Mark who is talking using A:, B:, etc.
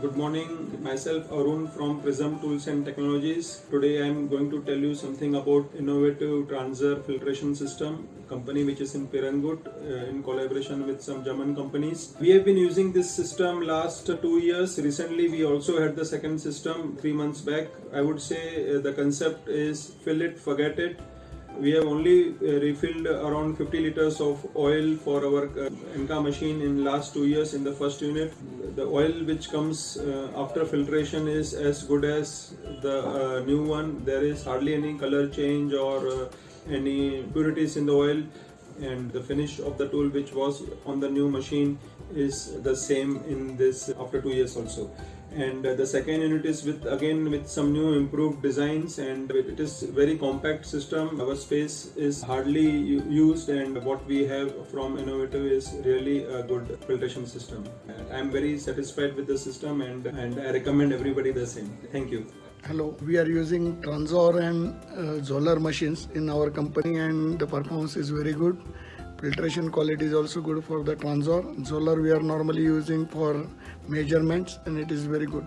A: Good morning, myself Arun from Prism Tools and Technologies. Today I am going to tell you something about innovative Transor filtration system, company which is in Pirangut uh, in collaboration with some German companies. We have been using this system last two years. Recently we also had the second system three months back. I would say uh, the concept is fill it, forget it we have only uh, refilled around 50 liters of oil for our uh, ANCA machine in last two years in the first unit. The oil which comes uh, after filtration is as good as the new one. There is hardly any color change or any impurities in the oil and the finish of the tool which was on the new machine is the same in this after two years also and uh, the second unit is with again with some new improved designs and it is very compact system. Our space is hardly used and what we have from innovative is really a good filtration system. I am very satisfied with the system and and i recommend everybody the same. Thank you.
B: Hello, we are using Transor and uh, Zoller machines in our company and the performance is very good. Filtration quality is also good for the Transor. Zoller we are normally using for measurements and it is very good.